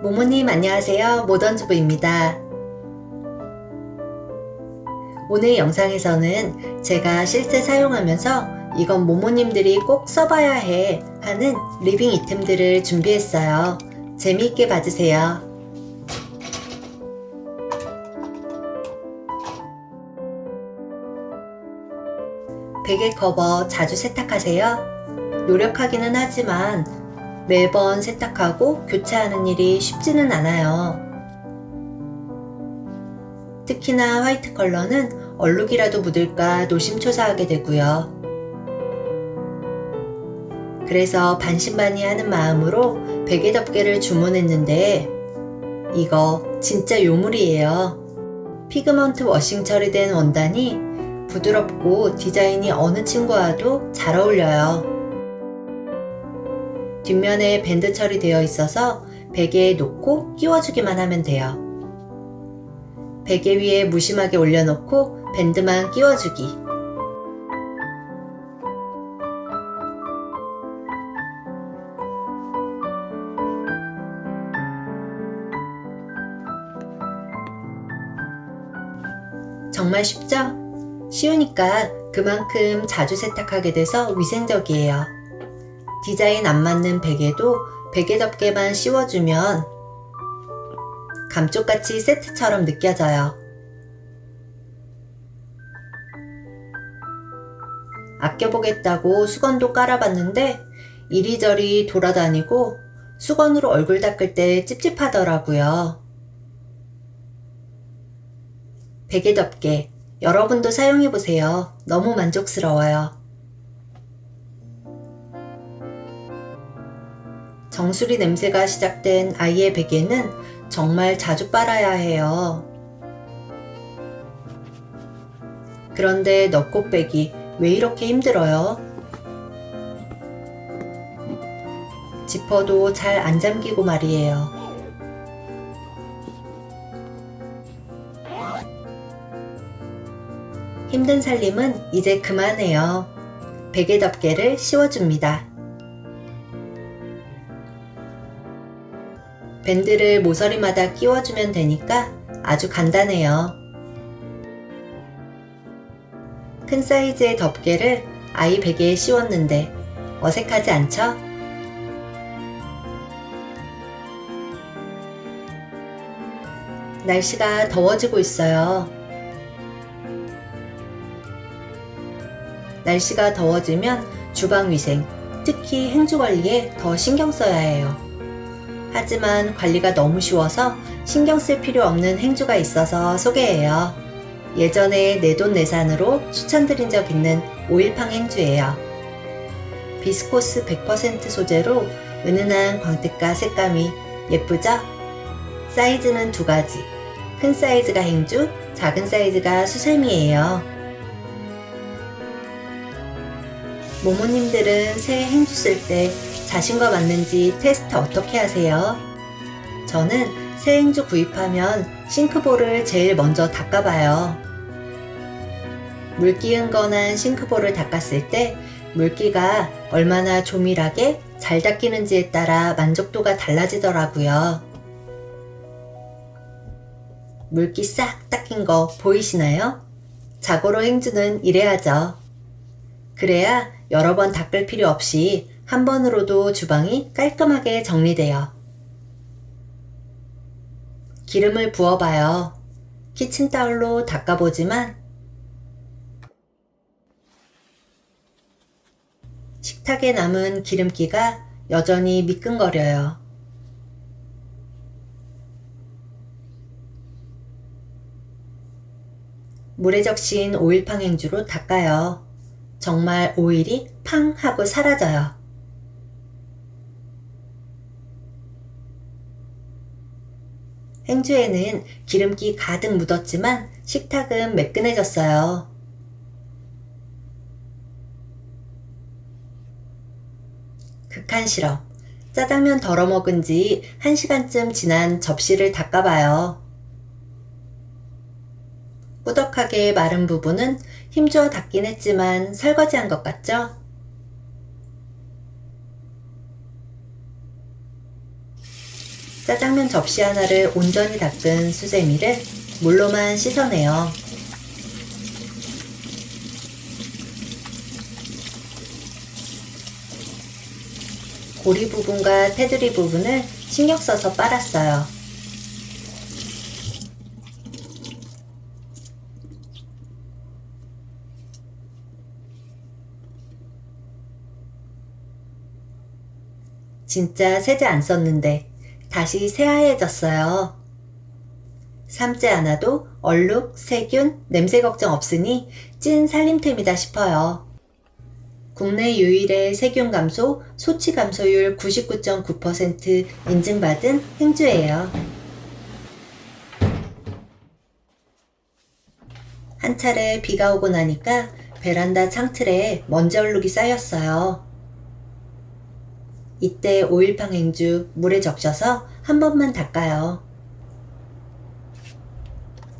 모모님 안녕하세요. 모던주부입니다. 오늘 영상에서는 제가 실제 사용하면서 이건 모모님들이 꼭 써봐야 해 하는 living 아이템들을 준비했어요. 재미있게 봐주세요. 베개 커버 자주 세탁하세요? 노력하기는 하지만 매번 세탁하고 교체하는 일이 쉽지는 않아요. 특히나 화이트 컬러는 얼룩이라도 묻을까 노심초사하게 되고요. 그래서 반신반의하는 마음으로 베개 덮개를 주문했는데 이거 진짜 요물이에요. pigment washing 처리된 원단이 부드럽고 디자인이 어느 침구와도 잘 어울려요. 뒷면에 밴드 처리되어 있어서 베개에 놓고 끼워주기만 하면 돼요. 베개 위에 무심하게 올려놓고 밴드만 끼워주기. 정말 쉽죠? 쉬우니까 그만큼 자주 세탁하게 돼서 위생적이에요. 디자인 안 맞는 베개도 베개 덮개만 씌워주면 감쪽같이 세트처럼 느껴져요. 아껴보겠다고 수건도 깔아봤는데 이리저리 돌아다니고 수건으로 얼굴 닦을 때 찝찝하더라고요. 베개 덮개 여러분도 사용해보세요. 너무 만족스러워요. 정수리 냄새가 시작된 아이의 베개는 정말 자주 빨아야 해요. 그런데 넣고 빼기 왜 이렇게 힘들어요? 지퍼도 잘 안 잠기고 말이에요. 힘든 살림은 이제 그만해요. 베개 덮개를 씌워줍니다. 밴드를 모서리마다 끼워주면 되니까 아주 간단해요. 큰 사이즈의 덮개를 아이 베개에 씌웠는데 어색하지 않죠? 날씨가 더워지고 있어요. 날씨가 더워지면 주방 위생, 특히 행주 관리에 더 신경 써야 해요. 하지만 관리가 너무 쉬워서 신경 쓸 필요 없는 행주가 있어서 소개해요. 예전에 내돈내산으로 추천드린 적 있는 오일팡 행주예요. 비스코스 100% 소재로 은은한 광택과 색감이 예쁘죠? 사이즈는 두 가지. 큰 사이즈가 행주, 작은 사이즈가 수세미예요. 모모님들은 새 행주 쓸 때 자신과 맞는지 테스트 어떻게 하세요? 저는 새 행주 구입하면 싱크볼을 제일 먼저 닦아봐요. 물기 흥건한 싱크볼을 닦았을 때 물기가 얼마나 조밀하게 잘 닦이는지에 따라 만족도가 달라지더라고요. 물기 싹 닦인 거 보이시나요? 자고로 행주는 이래야죠. 그래야 여러 번 닦을 필요 없이 한 번으로도 주방이 깔끔하게 정리돼요. 기름을 부어봐요. 키친타올로 닦아보지만 식탁에 남은 기름기가 여전히 미끈거려요. 물에 적신 오일팡 행주로 닦아요. 정말 오일이 팡 하고 사라져요. 행주에는 기름기 가득 묻었지만 식탁은 매끈해졌어요. 극한 실험. 짜장면 덜어 먹은 지 1시간쯤 지난 접시를 닦아봐요. 꾸덕하게 마른 부분은 힘주어 닦긴 했지만 설거지한 것 같죠? 짜장면 접시 하나를 온전히 닦은 수세미를 물로만 씻어내요. 고리 부분과 테두리 부분을 신경 써서 빨았어요. 진짜 세제 안 썼는데 다시 새하얘졌어요. 삶지 않아도 얼룩, 세균, 냄새 걱정 없으니 찐 살림템이다 싶어요. 국내 유일의 세균 감소, 소치 감소율 99.9% 인증받은 행주예요. 한 차례 비가 오고 나니까 베란다 창틀에 먼지 얼룩이 쌓였어요. 이때 오일팡 행주 물에 적셔서 한 번만 닦아요.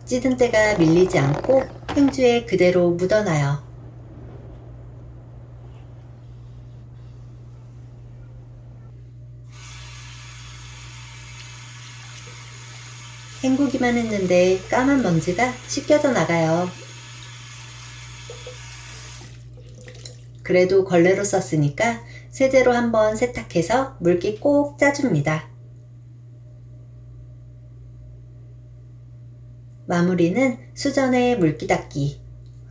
찌든 때가 밀리지 않고 행주에 그대로 묻어놔요. 헹구기만 했는데 까만 먼지가 씻겨져 나가요. 그래도 걸레로 썼으니까 세제로 한번 세탁해서 물기 꼭 짜줍니다. 마무리는 수전에 물기 닦기.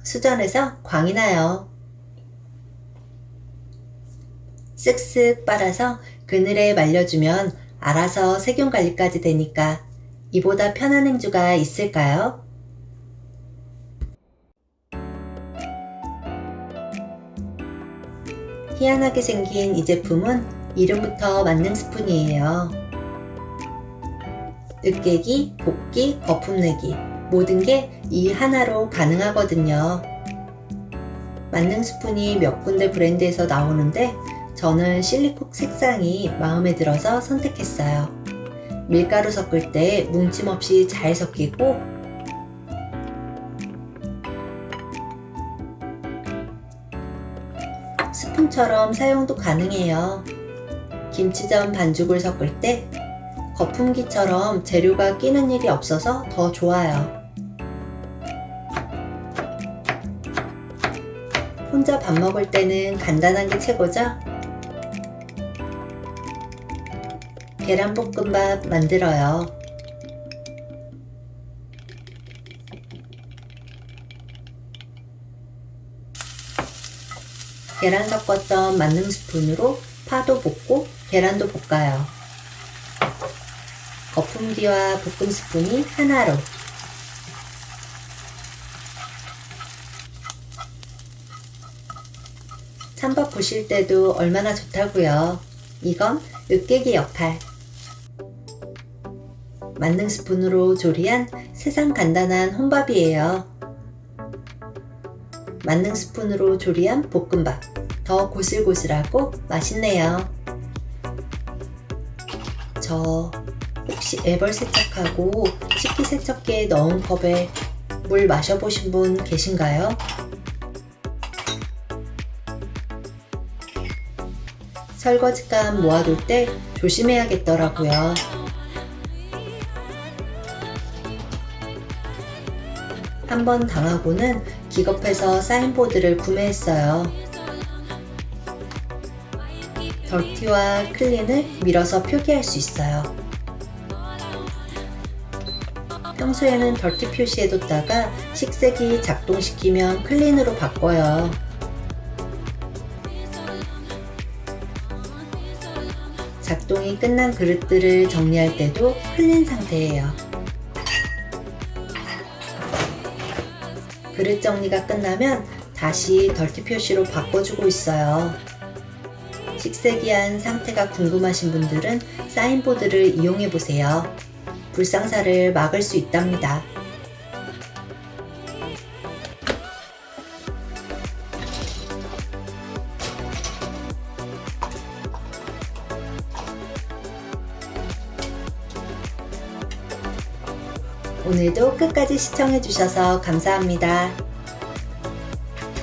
수전에서 광이 나요. 쓱쓱 빨아서 그늘에 말려주면 알아서 세균 관리까지 되니까 이보다 편한 행주가 있을까요? 희한하게 생긴 이 제품은 이름부터 만능 스푼이에요. 으깨기, 볶기, 거품 내기 모든 게 이 하나로 가능하거든요. 만능 스푼이 몇 군데 브랜드에서 나오는데 저는 실리콕 색상이 마음에 들어서 선택했어요. 밀가루 섞을 때 뭉침 없이 잘 섞이고 스푼처럼 사용도 가능해요. 김치전 반죽을 섞을 때 거품기처럼 재료가 끼는 일이 없어서 더 좋아요. 혼자 밥 먹을 때는 간단한 게 최고죠? 계란볶음밥 만들어요. 계란 섞었던 만능 스푼으로 파도 볶고 계란도 볶아요. 거품기와 볶음 스푼이 하나로 찬밥 부실 때도 얼마나 좋다고요. 이건 으깨기 역할. 만능 스푼으로 조리한 세상 간단한 혼밥이에요. 만능 스푼으로 조리한 볶음밥. 더 고슬고슬하고 맛있네요. 저 혹시 애벌 세척하고 식기 세척기에 넣은 컵에 물 마셔보신 분 계신가요? 설거지감 모아둘 때 조심해야겠더라고요. 한 번 당하고는 기겁해서 signboard를 구매했어요. dirty와 clean을 밀어서 표기할 수 있어요. 평소에는 dirty 표시해뒀다가 식세기 작동시키면 clean으로 바꿔요. 작동이 끝난 그릇들을 정리할 때도 clean 상태예요. 그릇 정리가 끝나면 다시 덜티 표시로 바꿔주고 있어요. 식세기한 상태가 궁금하신 분들은 사인보드를 이용해 보세요. 불상사를 막을 수 있답니다. 오늘도 끝까지 시청해 주셔서 감사합니다.